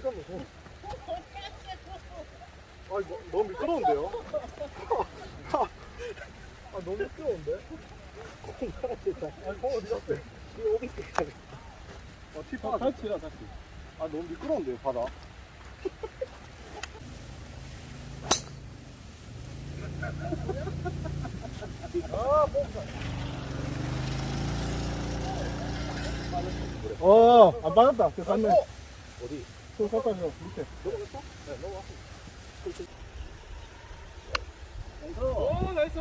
아, 너, 너무 미끄러운데요? 아, 너무 미끄러운데? 공 사라졌다. 아, 공 어디 갔어? 이거 어디 있어? 아, 티파가 다시 치라, 다시. 아, 너무 미끄러운데요, 바다? 아, 어, 안 받았다. 그 갔네. 어디? 그 가까이서 밑에. 넘어갔어? 네, 넘어갔어. 나이스. 오, 나이스.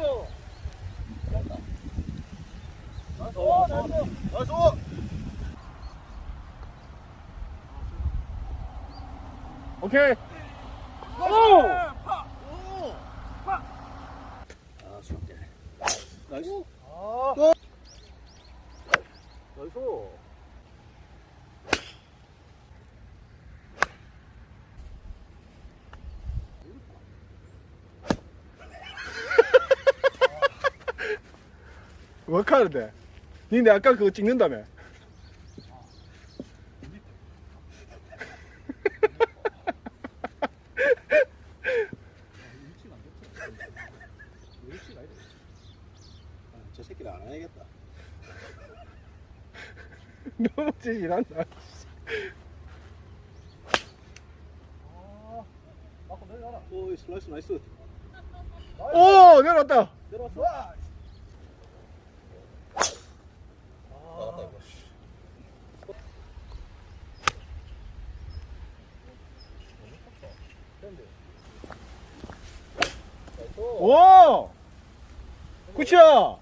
오, 나이스. 나이스. 오케이. 오! 아, 수학대. 나이스. 아. 나이스. 뭐 하는데? 니네 아까 그거 찍는다며? 아, 저 새끼를 안 해야겠다. 너무 지질한다. 오, 슬라이스 나이스. 오, 내려왔다. 내려왔어. 나갔다 이거. 오! 굿이야!